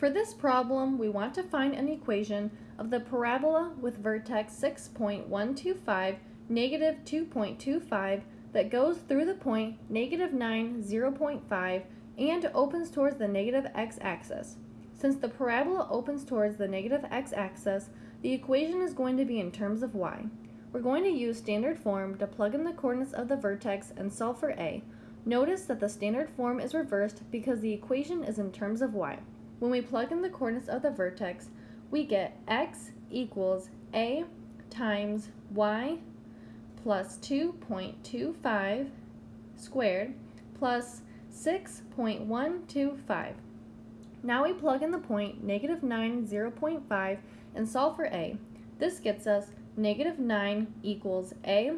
For this problem, we want to find an equation of the parabola with vertex 6.125, negative 2.25 that goes through the point negative 9, 0.5 and opens towards the negative x-axis. Since the parabola opens towards the negative x-axis, the equation is going to be in terms of y. We're going to use standard form to plug in the coordinates of the vertex and solve for a. Notice that the standard form is reversed because the equation is in terms of y. When we plug in the coordinates of the vertex, we get x equals a times y plus 2.25 squared plus 6.125. Now we plug in the point negative 9, 0.5 and solve for a. This gets us negative 9 equals a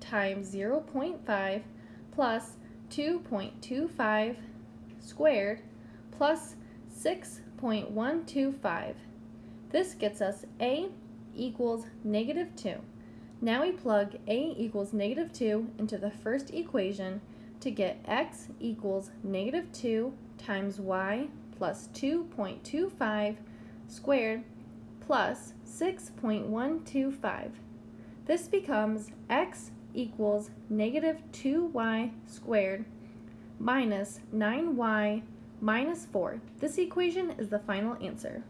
times 0.5 plus 2.25 squared plus 6.125. This gets us a equals negative 2. Now we plug a equals negative 2 into the first equation to get x equals negative 2 times y plus 2.25 squared plus 6.125. This becomes x equals negative 2y squared minus 9y minus 4. This equation is the final answer.